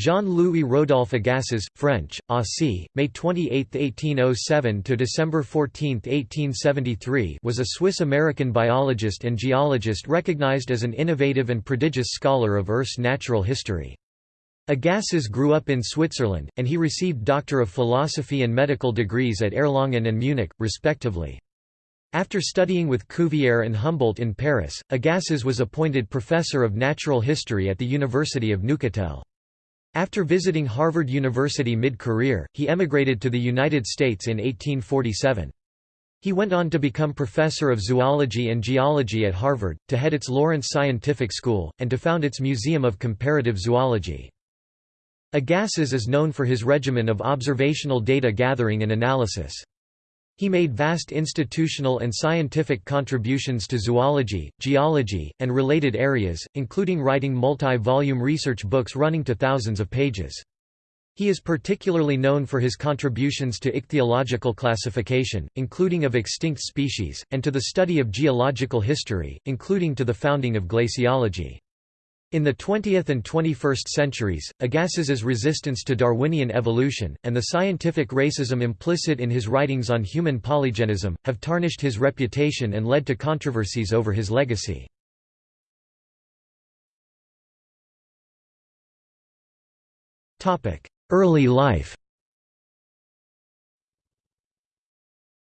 Jean-Louis Rodolphe Agassiz, French, Aussie, May 28, 1807 to December 14, 1873, was a Swiss-American biologist and geologist recognized as an innovative and prodigious scholar of Earth's natural history. Agassiz grew up in Switzerland, and he received Doctor of Philosophy and medical degrees at Erlangen and Munich, respectively. After studying with Cuvier and Humboldt in Paris, Agassiz was appointed professor of natural history at the University of Neuchâtel. After visiting Harvard University mid-career, he emigrated to the United States in 1847. He went on to become professor of zoology and geology at Harvard, to head its Lawrence Scientific School, and to found its Museum of Comparative Zoology. Agassiz is known for his regimen of observational data gathering and analysis. He made vast institutional and scientific contributions to zoology, geology, and related areas, including writing multi-volume research books running to thousands of pages. He is particularly known for his contributions to ichthyological classification, including of extinct species, and to the study of geological history, including to the founding of glaciology. In the 20th and 21st centuries, Agassiz's resistance to Darwinian evolution, and the scientific racism implicit in his writings on human polygenism, have tarnished his reputation and led to controversies over his legacy. Early life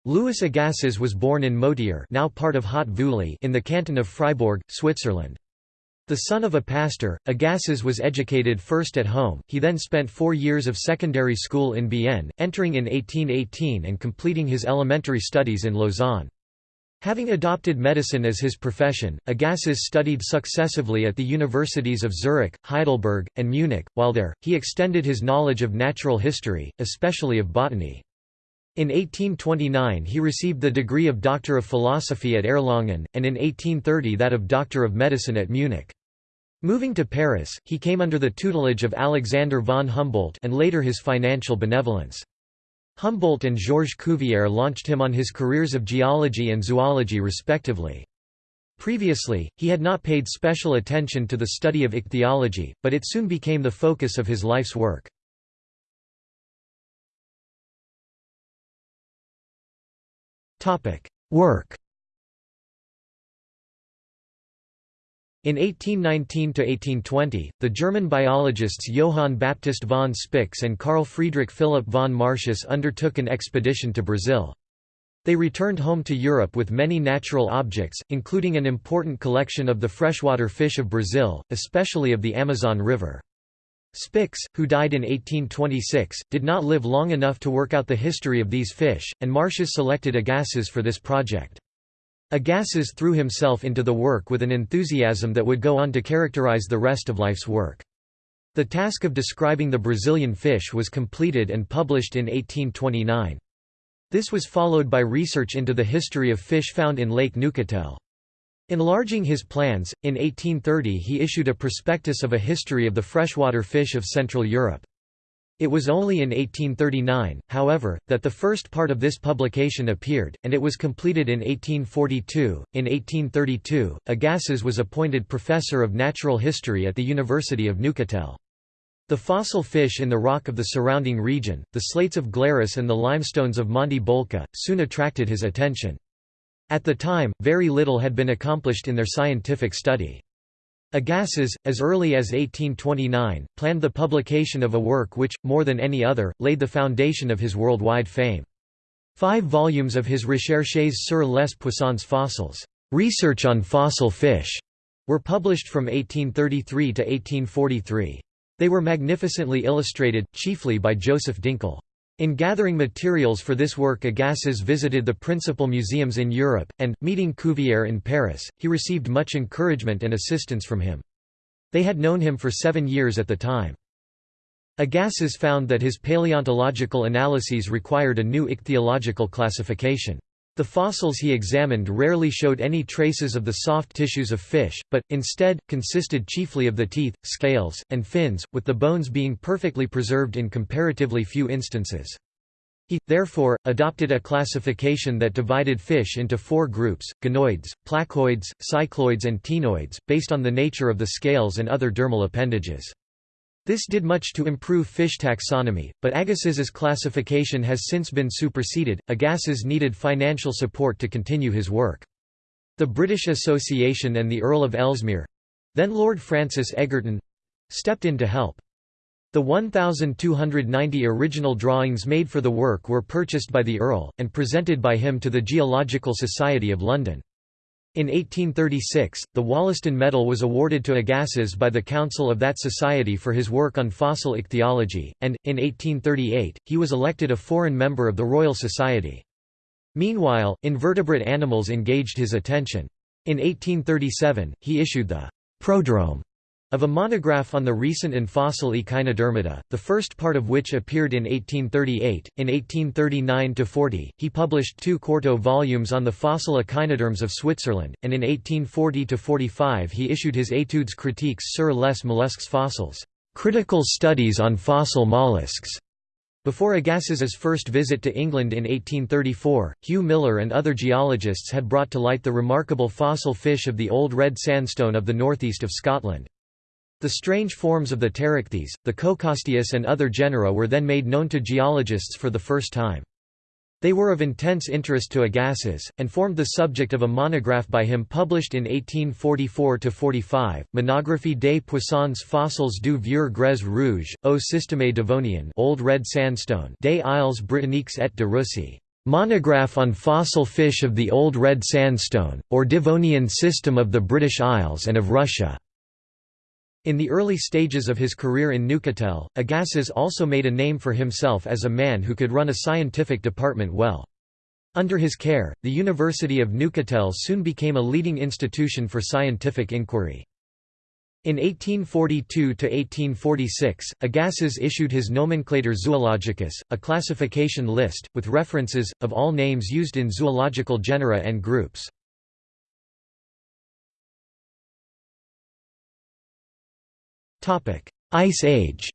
Louis Agassiz was born in Motier now part of Haut-Vully in the canton of Fribourg, Switzerland. The son of a pastor, Agassiz was educated first at home, he then spent four years of secondary school in Bienne, entering in 1818 and completing his elementary studies in Lausanne. Having adopted medicine as his profession, Agassiz studied successively at the universities of Zurich, Heidelberg, and Munich. While there, he extended his knowledge of natural history, especially of botany. In 1829 he received the degree of Doctor of Philosophy at Erlangen, and in 1830 that of Doctor of Medicine at Munich. Moving to Paris, he came under the tutelage of Alexander von Humboldt and later his financial benevolence. Humboldt and Georges Cuvier launched him on his careers of geology and zoology respectively. Previously, he had not paid special attention to the study of ichthyology, but it soon became the focus of his life's work. Work In 1819–1820, the German biologists Johann Baptist von Spix and Carl Friedrich Philipp von Martius undertook an expedition to Brazil. They returned home to Europe with many natural objects, including an important collection of the freshwater fish of Brazil, especially of the Amazon River. Spix, who died in 1826, did not live long enough to work out the history of these fish, and Martius selected Agassiz for this project. Agassiz threw himself into the work with an enthusiasm that would go on to characterize the rest of life's work. The task of describing the Brazilian fish was completed and published in 1829. This was followed by research into the history of fish found in Lake Neuchâtel. Enlarging his plans, in 1830 he issued a prospectus of a history of the freshwater fish of Central Europe. It was only in 1839, however, that the first part of this publication appeared, and it was completed in 1842. In 1832, Agassiz was appointed professor of natural history at the University of Neuchâtel. The fossil fish in the rock of the surrounding region, the slates of Glarus and the limestones of Monte Bolca, soon attracted his attention. At the time, very little had been accomplished in their scientific study. Agassiz, as early as 1829, planned the publication of a work which, more than any other, laid the foundation of his worldwide fame. Five volumes of his Recherches sur les poissons fossiles research on fossil fish, were published from 1833 to 1843. They were magnificently illustrated, chiefly by Joseph Dinkel. In gathering materials for this work Agassiz visited the principal museums in Europe, and, meeting Cuvier in Paris, he received much encouragement and assistance from him. They had known him for seven years at the time. Agassiz found that his paleontological analyses required a new ichthyological classification. The fossils he examined rarely showed any traces of the soft tissues of fish, but, instead, consisted chiefly of the teeth, scales, and fins, with the bones being perfectly preserved in comparatively few instances. He, therefore, adopted a classification that divided fish into four groups, ganoids, placoids, cycloids and ctenoids, based on the nature of the scales and other dermal appendages. This did much to improve fish taxonomy, but Agassiz's classification has since been superseded. Agassiz needed financial support to continue his work. The British Association and the Earl of Ellesmere—then Lord Francis Egerton—stepped in to help. The 1,290 original drawings made for the work were purchased by the Earl, and presented by him to the Geological Society of London. In 1836, the Wollaston Medal was awarded to Agassiz by the Council of that society for his work on fossil ichthyology, and, in 1838, he was elected a foreign member of the Royal Society. Meanwhile, invertebrate animals engaged his attention. In 1837, he issued the «Prodrome» of a monograph on the recent and fossil Echinodermata, the first part of which appeared in 1838. In 1839–40, he published two quarto volumes on the fossil echinoderms of Switzerland, and in 1840–45 he issued his Études critiques sur les mollusques fossiles, critical studies on fossil mollusks. Before Agassiz's first visit to England in 1834, Hugh Miller and other geologists had brought to light the remarkable fossil fish of the Old Red Sandstone of the northeast of Scotland. The strange forms of the Pterichthys, the Coccosteus and other genera were then made known to geologists for the first time. They were of intense interest to Agassiz, and formed the subject of a monograph by him published in 1844–45, Monographie des poissons fossiles du Vieux Grès Rouge, au Système Devonien Old Red Sandstone des Isles Britanniques et de Russie. Monograph on fossil fish of the Old Red Sandstone, or Devonian system of the British Isles and of Russia. In the early stages of his career in Neuchâtel, Agassiz also made a name for himself as a man who could run a scientific department well. Under his care, the University of Neuchâtel soon became a leading institution for scientific inquiry. In 1842–1846, Agassiz issued his Nomenclator Zoologicus, a classification list, with references, of all names used in zoological genera and groups. Ice Age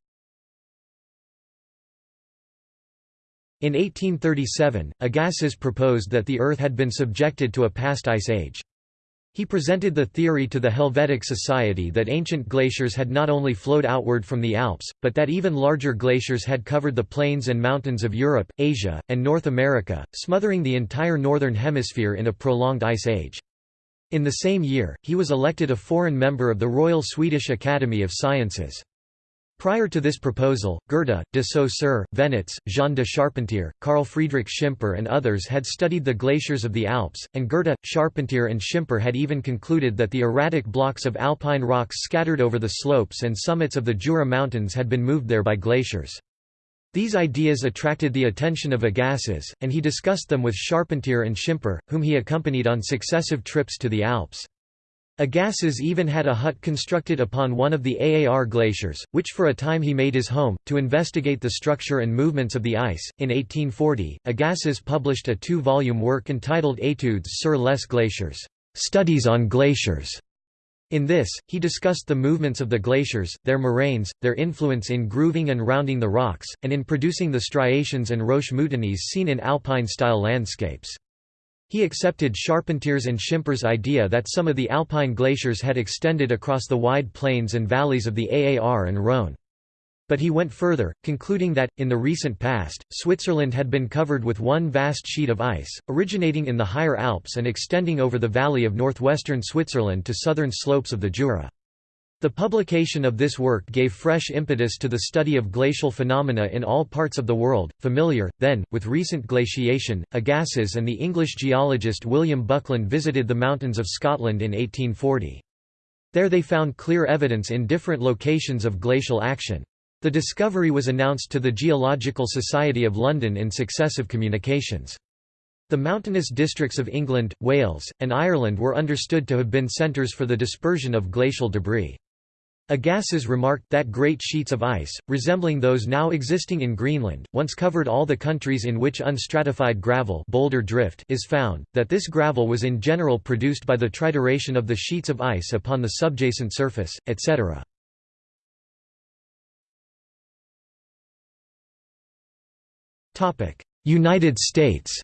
In 1837, Agassiz proposed that the Earth had been subjected to a past ice age. He presented the theory to the Helvetic Society that ancient glaciers had not only flowed outward from the Alps, but that even larger glaciers had covered the plains and mountains of Europe, Asia, and North America, smothering the entire northern hemisphere in a prolonged ice age. In the same year, he was elected a foreign member of the Royal Swedish Academy of Sciences. Prior to this proposal, Goethe, de Saussure, Venetz, Jean de Charpentier, Carl Friedrich Schimper and others had studied the glaciers of the Alps, and Goethe, Charpentier and Schimper had even concluded that the erratic blocks of alpine rocks scattered over the slopes and summits of the Jura Mountains had been moved there by glaciers. These ideas attracted the attention of Agassiz, and he discussed them with Charpentier and Schimper, whom he accompanied on successive trips to the Alps. Agassiz even had a hut constructed upon one of the Aar glaciers, which for a time he made his home, to investigate the structure and movements of the ice. In 1840, Agassiz published a two volume work entitled Études sur les glaciers, Studies on Glaciers. In this, he discussed the movements of the glaciers, their moraines, their influence in grooving and rounding the rocks, and in producing the striations and roche moutonnees seen in alpine-style landscapes. He accepted Charpentier's and Schimper's idea that some of the alpine glaciers had extended across the wide plains and valleys of the Aar and Rhône. But he went further, concluding that, in the recent past, Switzerland had been covered with one vast sheet of ice, originating in the higher Alps and extending over the valley of northwestern Switzerland to southern slopes of the Jura. The publication of this work gave fresh impetus to the study of glacial phenomena in all parts of the world, familiar, then, with recent glaciation. Agassiz and the English geologist William Buckland visited the mountains of Scotland in 1840. There they found clear evidence in different locations of glacial action. The discovery was announced to the Geological Society of London in successive communications. The mountainous districts of England, Wales, and Ireland were understood to have been centres for the dispersion of glacial debris. Agassiz remarked that great sheets of ice, resembling those now existing in Greenland, once covered all the countries in which unstratified gravel boulder drift is found, that this gravel was in general produced by the trituration of the sheets of ice upon the subjacent surface, etc. United States.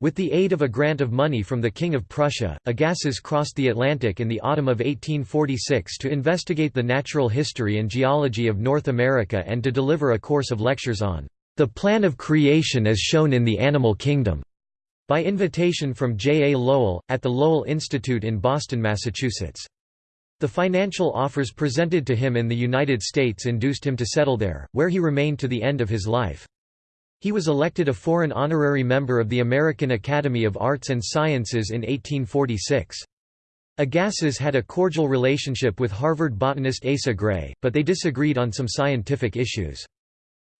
With the aid of a grant of money from the King of Prussia, Agassiz crossed the Atlantic in the autumn of 1846 to investigate the natural history and geology of North America and to deliver a course of lectures on the plan of creation as shown in the animal kingdom, by invitation from J. A. Lowell, at the Lowell Institute in Boston, Massachusetts. The financial offers presented to him in the United States induced him to settle there, where he remained to the end of his life. He was elected a foreign honorary member of the American Academy of Arts and Sciences in 1846. Agassiz had a cordial relationship with Harvard botanist Asa Gray, but they disagreed on some scientific issues.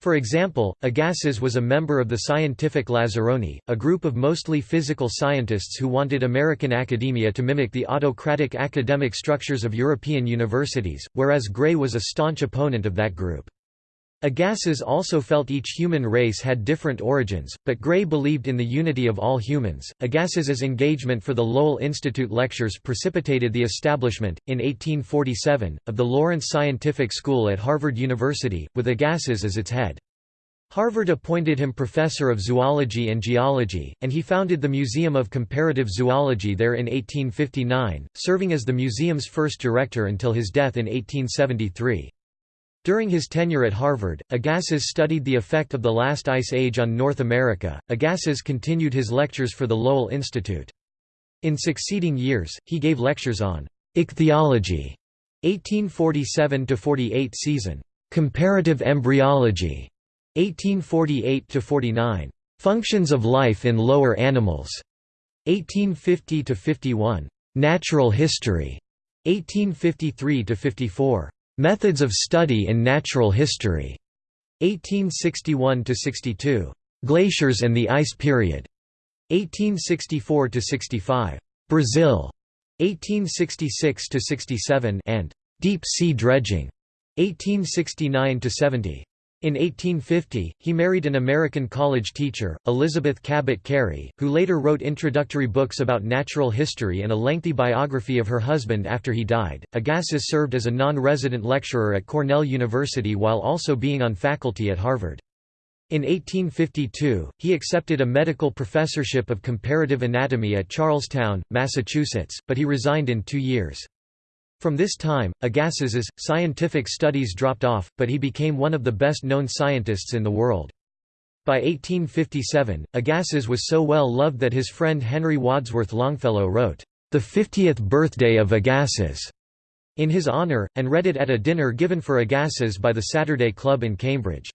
For example, Agassiz was a member of the Scientific Lazzaroni, a group of mostly physical scientists who wanted American academia to mimic the autocratic academic structures of European universities, whereas Gray was a staunch opponent of that group. Agassiz also felt each human race had different origins, but Gray believed in the unity of all humans. Agassiz's engagement for the Lowell Institute lectures precipitated the establishment, in 1847, of the Lawrence Scientific School at Harvard University, with Agassiz as its head. Harvard appointed him professor of zoology and geology, and he founded the Museum of Comparative Zoology there in 1859, serving as the museum's first director until his death in 1873. During his tenure at Harvard, Agassiz studied the effect of the last ice age on North America. Agassiz continued his lectures for the Lowell Institute. In succeeding years, he gave lectures on ichthyology, 1847–48 season, comparative embryology, 1848–49, functions of life in lower animals, 1850–51, natural history, 1853–54, Methods of Study in Natural History, 1861–62. Glaciers and the Ice Period, 1864–65. Brazil, 1866–67 and Deep Sea Dredging, 1869–70. In 1850, he married an American college teacher, Elizabeth Cabot Cary, who later wrote introductory books about natural history and a lengthy biography of her husband after he died. Agassiz served as a non-resident lecturer at Cornell University while also being on faculty at Harvard. In 1852, he accepted a medical professorship of comparative anatomy at Charlestown, Massachusetts, but he resigned in two years. From this time, Agassiz's, scientific studies dropped off, but he became one of the best-known scientists in the world. By 1857, Agassiz was so well loved that his friend Henry Wadsworth Longfellow wrote, "'The Fiftieth Birthday of Agassiz' in his honour, and read it at a dinner given for Agassiz by the Saturday Club in Cambridge.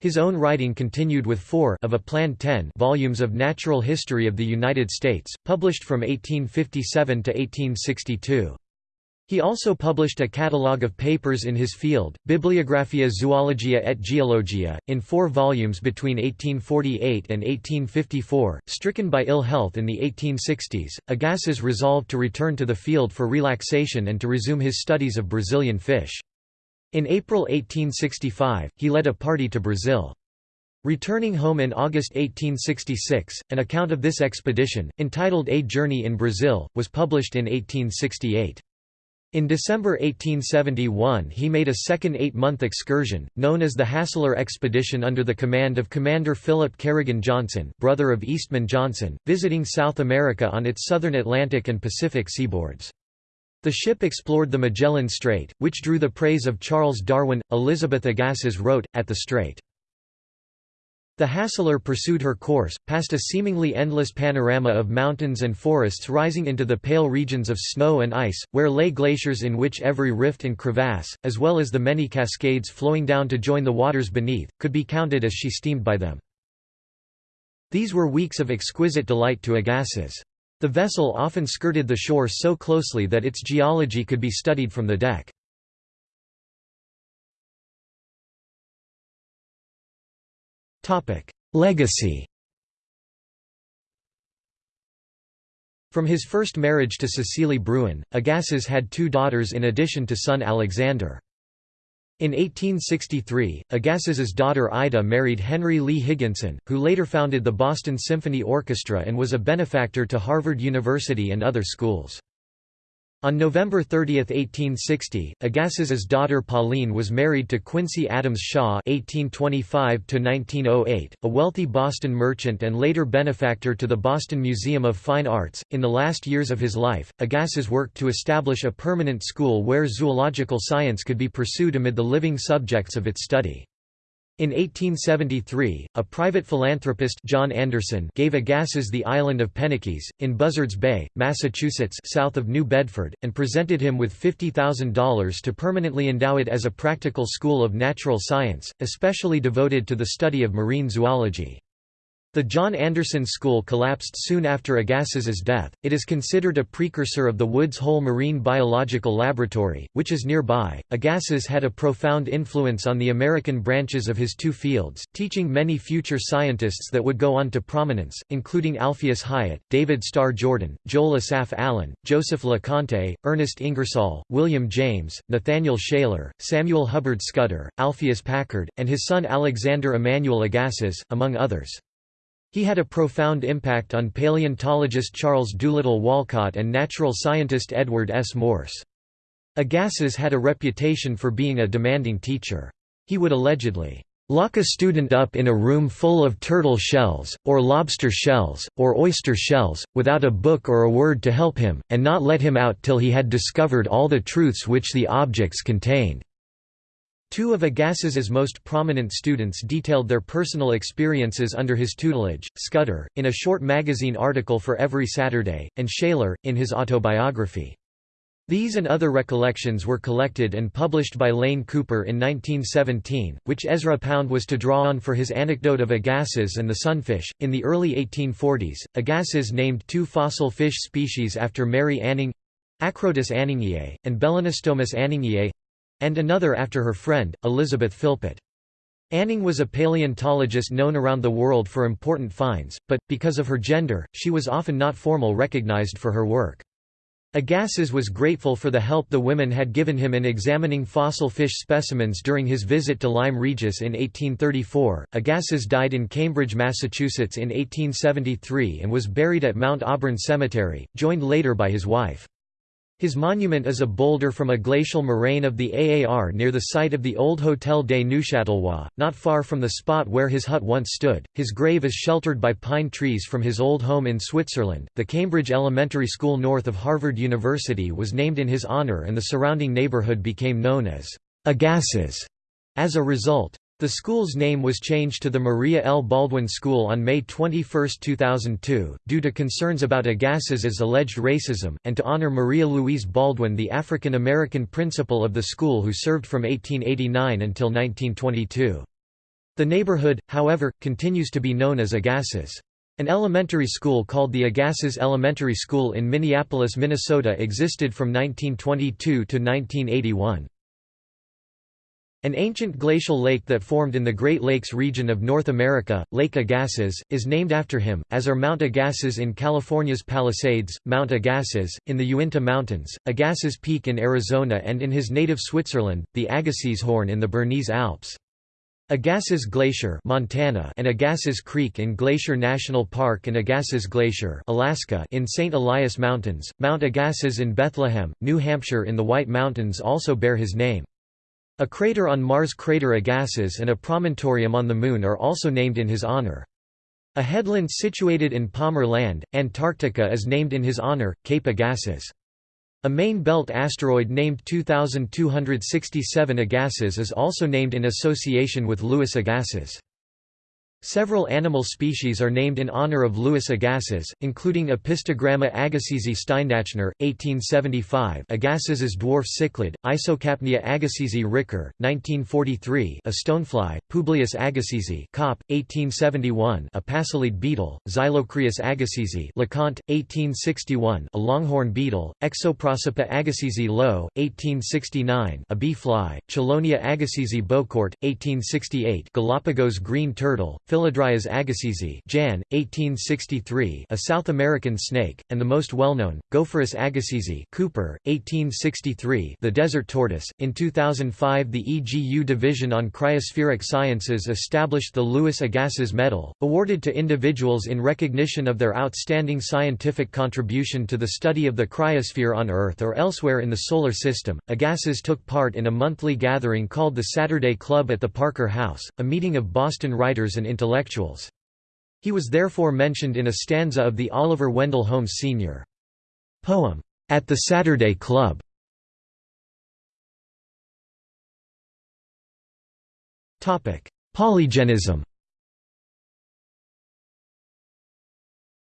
His own writing continued with four of a planned ten volumes of natural history of the United States, published from 1857 to 1862. He also published a catalogue of papers in his field, Bibliographia Zoologia et Geologia, in four volumes between 1848 and 1854. Stricken by ill health in the 1860s, Agassiz resolved to return to the field for relaxation and to resume his studies of Brazilian fish. In April 1865, he led a party to Brazil. Returning home in August 1866, an account of this expedition, entitled A Journey in Brazil, was published in 1868. In December 1871 he made a second eight-month excursion, known as the Hassler Expedition under the command of Commander Philip Carrigan Johnson brother of Eastman Johnson, visiting South America on its southern Atlantic and Pacific seaboards. The ship explored the Magellan Strait, which drew the praise of Charles Darwin. Elizabeth Agassiz wrote, at the strait, the Hassler pursued her course, past a seemingly endless panorama of mountains and forests rising into the pale regions of snow and ice, where lay glaciers in which every rift and crevasse, as well as the many cascades flowing down to join the waters beneath, could be counted as she steamed by them. These were weeks of exquisite delight to Agassiz. The vessel often skirted the shore so closely that its geology could be studied from the deck. Legacy From his first marriage to Cecilie Braun, Agassiz had two daughters in addition to son Alexander. In 1863, Agassiz's daughter Ida married Henry Lee Higginson, who later founded the Boston Symphony Orchestra and was a benefactor to Harvard University and other schools. On November 30, 1860, Agassiz's daughter Pauline was married to Quincy Adams Shaw (1825–1908), a wealthy Boston merchant and later benefactor to the Boston Museum of Fine Arts. In the last years of his life, Agassiz worked to establish a permanent school where zoological science could be pursued amid the living subjects of its study. In 1873, a private philanthropist John Anderson gave Agassiz the island of Penikese, in Buzzards Bay, Massachusetts south of New Bedford, and presented him with $50,000 to permanently endow it as a practical school of natural science, especially devoted to the study of marine zoology. The John Anderson School collapsed soon after Agassiz's death. It is considered a precursor of the Woods Hole Marine Biological Laboratory, which is nearby. Agassiz had a profound influence on the American branches of his two fields, teaching many future scientists that would go on to prominence, including Alpheus Hyatt, David Starr Jordan, Joel Asaph Allen, Joseph LeConte, Ernest Ingersoll, William James, Nathaniel Shaler, Samuel Hubbard Scudder, Alpheus Packard, and his son Alexander Emanuel Agassiz, among others. He had a profound impact on paleontologist Charles Doolittle Walcott and natural scientist Edward S. Morse. Agassiz had a reputation for being a demanding teacher. He would allegedly lock a student up in a room full of turtle shells, or lobster shells, or oyster shells, without a book or a word to help him, and not let him out till he had discovered all the truths which the objects contained. Two of Agassiz's most prominent students detailed their personal experiences under his tutelage, Scudder, in a short magazine article for Every Saturday, and Shaler, in his autobiography. These and other recollections were collected and published by Lane Cooper in 1917, which Ezra Pound was to draw on for his anecdote of Agassiz and the sunfish. In the early 1840s, Agassiz named two fossil fish species after Mary Anning Acrodus anningiae, and Belenostomus anningiae and another after her friend, Elizabeth Philpott. Anning was a paleontologist known around the world for important finds, but, because of her gender, she was often not formal recognized for her work. Agassiz was grateful for the help the women had given him in examining fossil fish specimens during his visit to Lyme Regis in 1834. Agassiz died in Cambridge, Massachusetts in 1873 and was buried at Mount Auburn Cemetery, joined later by his wife. His monument is a boulder from a glacial moraine of the Aar near the site of the old Hotel des Neuchâtelois, not far from the spot where his hut once stood. His grave is sheltered by pine trees from his old home in Switzerland. The Cambridge Elementary School north of Harvard University was named in his honor and the surrounding neighborhood became known as Agassiz as a result. The school's name was changed to the Maria L. Baldwin School on May 21, 2002, due to concerns about Agassiz's alleged racism, and to honor Maria Louise Baldwin the African-American principal of the school who served from 1889 until 1922. The neighborhood, however, continues to be known as Agassiz. An elementary school called the Agassiz Elementary School in Minneapolis, Minnesota existed from 1922 to 1981. An ancient glacial lake that formed in the Great Lakes region of North America, Lake Agassiz, is named after him, as are Mount Agassiz in California's Palisades, Mount Agassiz, in the Uinta Mountains, Agassiz Peak in Arizona and in his native Switzerland, the Agassizhorn in the Bernese Alps. Agassiz Glacier Montana and Agassiz Creek in Glacier National Park and Agassiz Glacier Alaska in St. Elias Mountains, Mount Agassiz in Bethlehem, New Hampshire in the White Mountains also bear his name. A crater on Mars Crater Agassiz and a promontorium on the Moon are also named in his honor. A headland situated in Palmer Land, Antarctica is named in his honor, Cape Agassiz. A main belt asteroid named 2267 Agassiz is also named in association with Louis Agassiz. Several animal species are named in honor of Louis Agassiz, including Apistogramma agassizi Steindachner, 1875 Agassiz's dwarf cichlid, Isocapnia agassizi ricker, 1943 a stonefly, Publius agassizi Kaup, 1871 a pachyliid beetle, Xylocrius agassizi LeConte, 1861 a longhorn beetle, Exoprosopa agassizi Loew, 1869 a bee fly, Chelonia agassizi Bocourt, 1868 Galapagos green turtle, Philodryas agassizi Jan, 1863 a South American snake, and the most well-known, Gopherus agassizi Cooper, 1863 the desert tortoise. In 2005 the EGU Division on Cryospheric Sciences established the Louis Agassiz Medal, awarded to individuals in recognition of their outstanding scientific contribution to the study of the cryosphere on Earth or elsewhere in the Solar System. Agassiz took part in a monthly gathering called the Saturday Club at the Parker House, a meeting of Boston writers and. He was therefore mentioned in a stanza of the Oliver Wendell Holmes Sr. poem, At the Saturday Club. Polygenism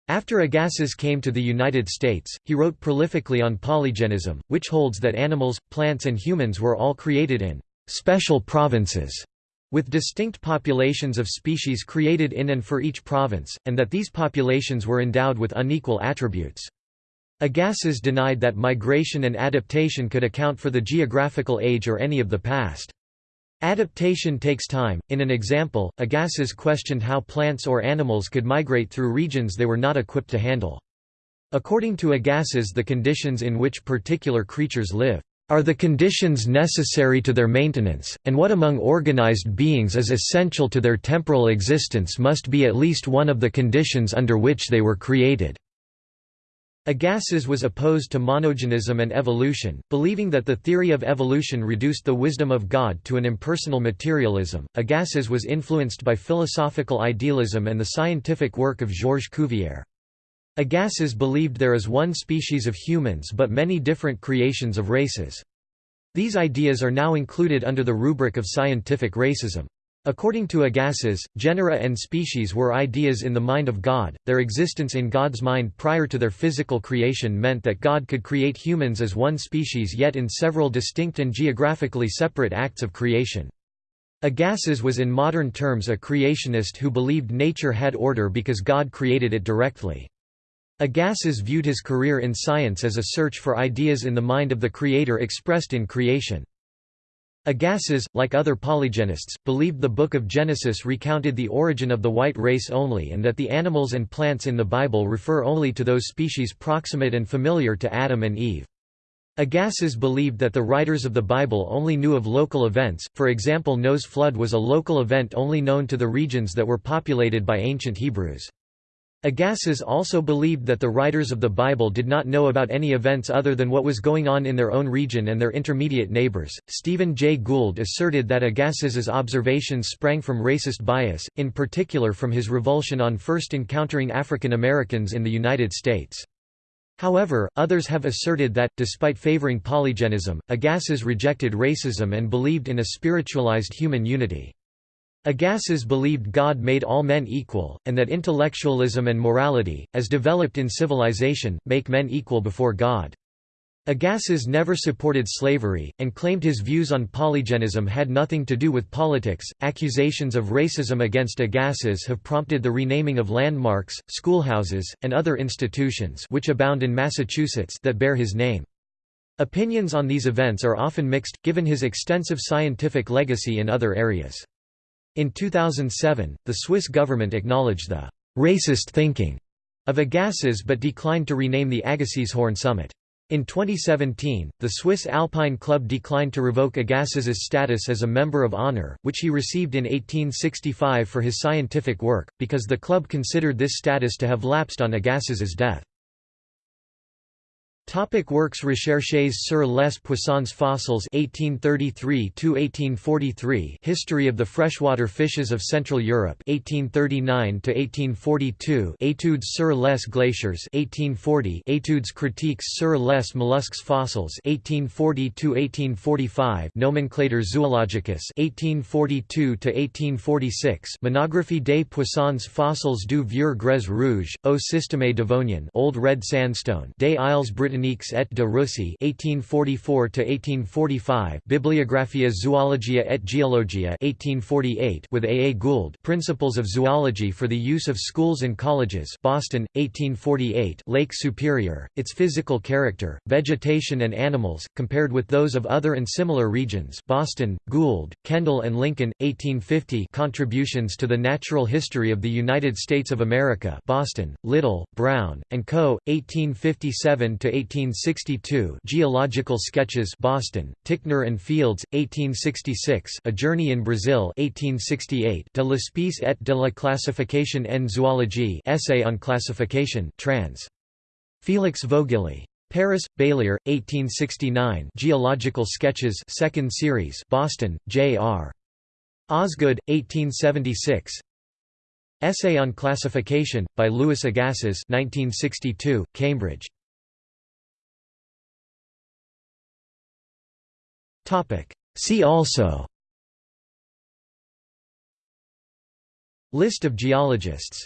After Agassiz came to the United States, he wrote prolifically on polygenism, which holds that animals, plants and humans were all created in «special provinces» with distinct populations of species created in and for each province, and that these populations were endowed with unequal attributes. Agassiz denied that migration and adaptation could account for the geographical age or any of the past. Adaptation takes time. In an example, Agassiz questioned how plants or animals could migrate through regions they were not equipped to handle. According to Agassiz the conditions in which particular creatures live are the conditions necessary to their maintenance, and what among organized beings is essential to their temporal existence must be at least one of the conditions under which they were created. Agassiz was opposed to monogenism and evolution, believing that the theory of evolution reduced the wisdom of God to an impersonal materialism. Agassiz was influenced by philosophical idealism and the scientific work of Georges Cuvier. Agassiz believed there is one species of humans but many different creations of races. These ideas are now included under the rubric of scientific racism. According to Agassiz, genera and species were ideas in the mind of God, their existence in God's mind prior to their physical creation meant that God could create humans as one species yet in several distinct and geographically separate acts of creation. Agassiz was in modern terms a creationist who believed nature had order because God created it directly. Agassiz viewed his career in science as a search for ideas in the mind of the Creator expressed in creation. Agassiz, like other polygenists, believed the Book of Genesis recounted the origin of the white race only and that the animals and plants in the Bible refer only to those species proximate and familiar to Adam and Eve. Agassiz believed that the writers of the Bible only knew of local events, for example Noah's flood was a local event only known to the regions that were populated by ancient Hebrews. Agassiz also believed that the writers of the Bible did not know about any events other than what was going on in their own region and their intermediate neighbors. Stephen Jay Gould asserted that Agassiz's observations sprang from racist bias, in particular from his revulsion on first encountering African Americans in the United States. However, others have asserted that, despite favoring polygenism, Agassiz rejected racism and believed in a spiritualized human unity. Agassiz believed God made all men equal, and that intellectualism and morality, as developed in civilization, make men equal before God. Agassiz never supported slavery, and claimed his views on polygenism had nothing to do with politics. Accusations of racism against Agassiz have prompted the renaming of landmarks, schoolhouses, and other institutions which abound in Massachusetts that bear his name. Opinions on these events are often mixed, given his extensive scientific legacy in other areas. In 2007, the Swiss government acknowledged the «racist thinking» of Agassiz but declined to rename the Agassizhorn Summit. In 2017, the Swiss Alpine Club declined to revoke Agassiz's status as a Member of Honor, which he received in 1865 for his scientific work, because the club considered this status to have lapsed on Agassiz's death. Topic works Recherches sur les poissons fossiles 1833 History of the freshwater fishes of Central Europe 1839 1842 Études sur les glaciers 1840 Études critiques sur les mollusques fossiles 1840 1845 Nomenclator zoologicus 1842 1846 Monographie des poissons fossiles du Vieux Grès Rouge, au Système Devonien Old Red Sandstone des Isles Britanniques botaniques et de Russie 1844 to 1845 Bibliographia Zoologia et Geologia 1848 with A. A. Gould Principles of Zoology for the Use of Schools and Colleges Boston 1848 Lake Superior Its Physical Character Vegetation and Animals compared with those of other and similar regions Boston Gould Kendall and Lincoln 1850 Contributions to the Natural History of the United States of America Boston Little Brown and Co 1857 to 1862 Geological Sketches Boston Ticknor and Fields 1866 A Journey in Brazil 1868 De l'espèce et de la classification en zoologie Essay on Classification trans Felix Vogeli Paris, Baillière, 1869 Geological Sketches 2nd series Boston, J.R. Osgood, 1876 Essay on Classification, by Louis Agassiz 1962, Cambridge. See also List of geologists